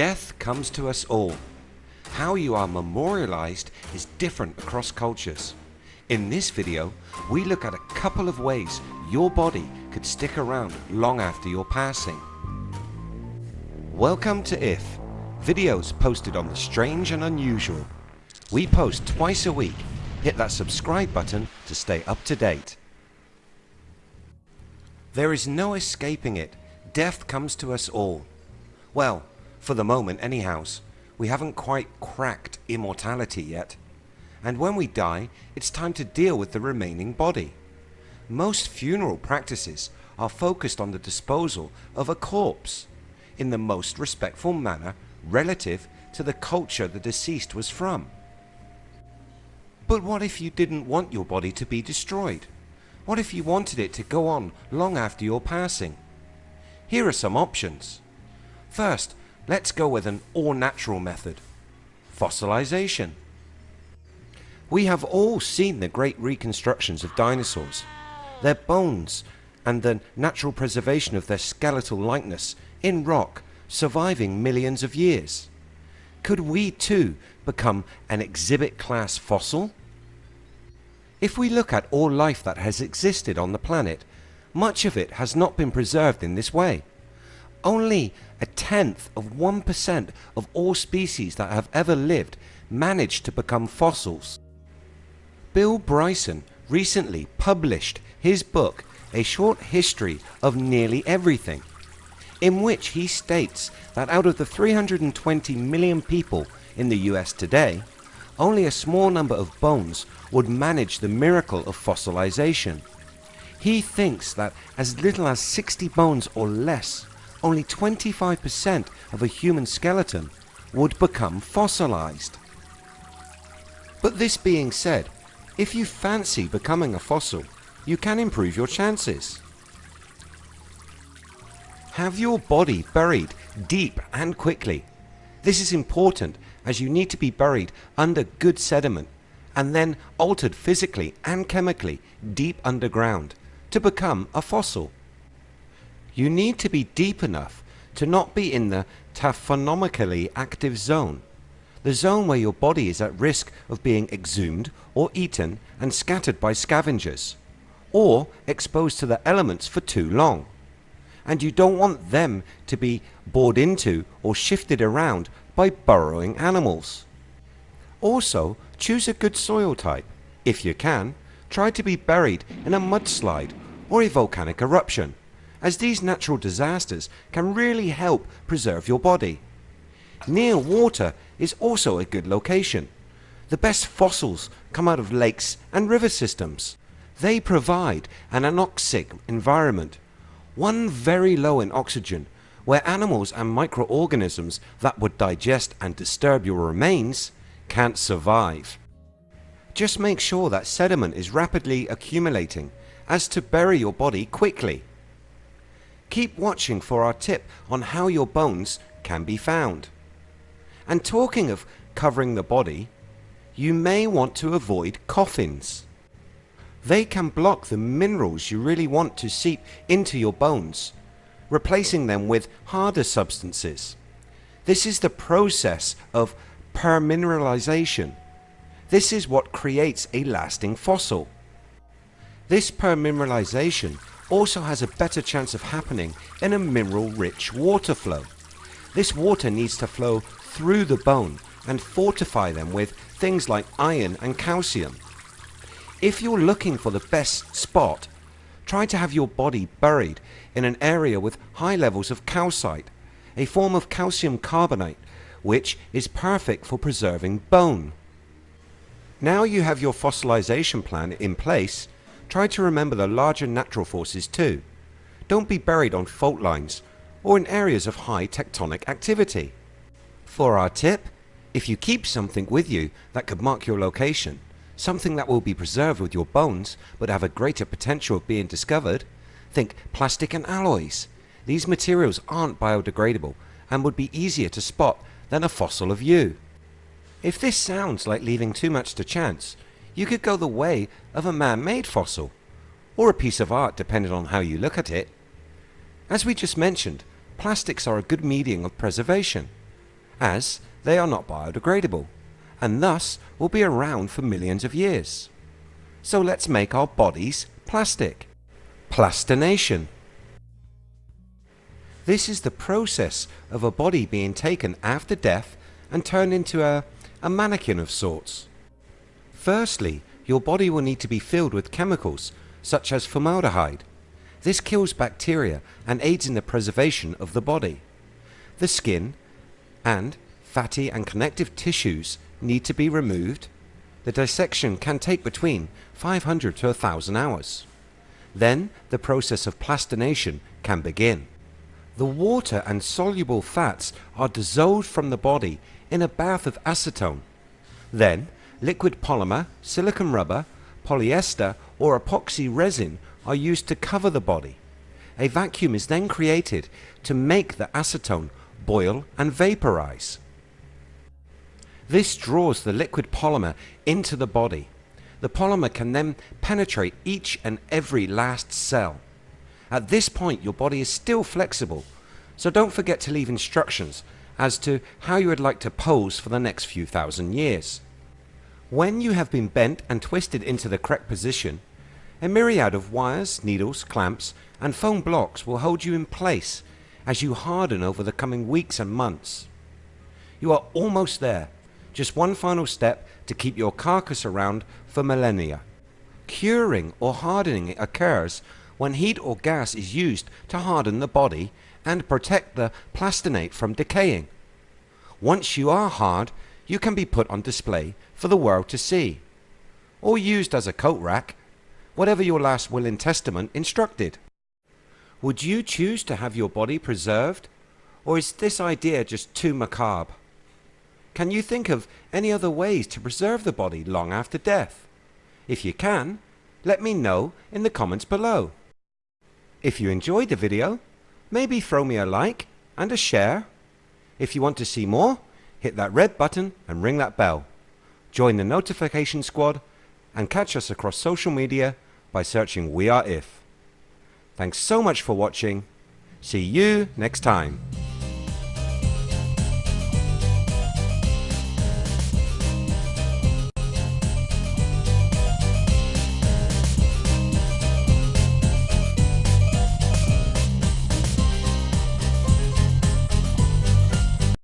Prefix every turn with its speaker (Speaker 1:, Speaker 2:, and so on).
Speaker 1: Death comes to us all. How you are memorialized is different across cultures. In this video we look at a couple of ways your body could stick around long after your passing. Welcome to IF, videos posted on the strange and unusual. We post twice a week, hit that subscribe button to stay up to date. There is no escaping it, death comes to us all. Well, for the moment anyhows, we haven't quite cracked immortality yet. And when we die, it's time to deal with the remaining body. Most funeral practices are focused on the disposal of a corpse in the most respectful manner relative to the culture the deceased was from. But what if you didn't want your body to be destroyed? What if you wanted it to go on long after your passing? Here are some options. First, let's go with an all natural method. Fossilization. We have all seen the great reconstructions of dinosaurs. Their bones and the natural preservation of their skeletal likeness in rock surviving millions of years. Could we too become an exhibit class fossil? If we look at all life that has existed on the planet, much of it has not been preserved in this way. Only a tenth of 1% of all species that have ever lived managed to become fossils. Bill Bryson recently published his book A Short History of Nearly Everything in which he states that out of the 320 million people in the US today only a small number of bones would manage the miracle of fossilization. He thinks that as little as 60 bones or less only 25% of a human skeleton would become fossilized. But this being said, if you fancy becoming a fossil, you can improve your chances. Have your body buried deep and quickly. This is important as you need to be buried under good sediment and then altered physically and chemically deep underground to become a fossil. You need to be deep enough to not be in the taphonomically active zone, the zone where your body is at risk of being exhumed or eaten and scattered by scavengers, or exposed to the elements for too long. And you don't want them to be bored into or shifted around by burrowing animals. Also choose a good soil type. If you can, try to be buried in a mudslide or a volcanic eruption as these natural disasters can really help preserve your body. Near water is also a good location. The best fossils come out of lakes and river systems. They provide an anoxic environment, one very low in oxygen, where animals and microorganisms that would digest and disturb your remains can't survive. Just make sure that sediment is rapidly accumulating as to bury your body quickly. Keep watching for our tip on how your bones can be found. And talking of covering the body, you may want to avoid coffins. They can block the minerals you really want to seep into your bones, replacing them with harder substances. This is the process of permineralization. This is what creates a lasting fossil. This permineralization also has a better chance of happening in a mineral rich water flow. This water needs to flow through the bone and fortify them with things like iron and calcium. If you're looking for the best spot, try to have your body buried in an area with high levels of calcite, a form of calcium carbonate which is perfect for preserving bone. Now you have your fossilization plan in place Try to remember the larger natural forces too. Don't be buried on fault lines or in areas of high tectonic activity. For our tip, if you keep something with you that could mark your location, something that will be preserved with your bones but have a greater potential of being discovered, think plastic and alloys. These materials aren't biodegradable and would be easier to spot than a fossil of you. If this sounds like leaving too much to chance, you could go the way of a man-made fossil, or a piece of art depending on how you look at it. As we just mentioned, plastics are a good medium of preservation. as they are not biodegradable and thus will be around for millions of years. So let's make our bodies plastic. Plastination. This is the process of a body being taken after death and turned into a, a mannequin of sorts. Firstly, your body will need to be filled with chemicals such as formaldehyde. This kills bacteria and aids in the preservation of the body. The skin and fatty and connective tissues need to be removed. The dissection can take between 500 to 1000 hours. Then the process of plastination can begin. The water and soluble fats are dissolved from the body in a bath of acetone. Then liquid polymer, silicon rubber, polyester or epoxy resin are used to cover the body. A vacuum is then created to make the acetone boil and vaporize. This draws the liquid polymer into the body. The polymer can then penetrate each and every last cell. At this point your body is still flexible, so don't forget to leave instructions as to how you would like to pose for the next few thousand years. When you have been bent and twisted into the correct position, a myriad of wires, needles, clamps and foam blocks will hold you in place as you harden over the coming weeks and months. You are almost there just one final step to keep your carcass around for millennia. Curing or hardening occurs when heat or gas is used to harden the body and protect the plastinate from decaying. Once you are hard, you can be put on display for the world to see, or used as a coat rack, whatever your last will and testament instructed. Would you choose to have your body preserved, or is this idea just too macabre? Can you think of any other ways to preserve the body long after death? If you can, let me know in the comments below. If you enjoyed the video, maybe throw me a like and a share. If you want to see more, hit that red button and ring that bell. Join the notification squad and catch us across social media by searching We Are If. Thanks so much for watching. See you next time.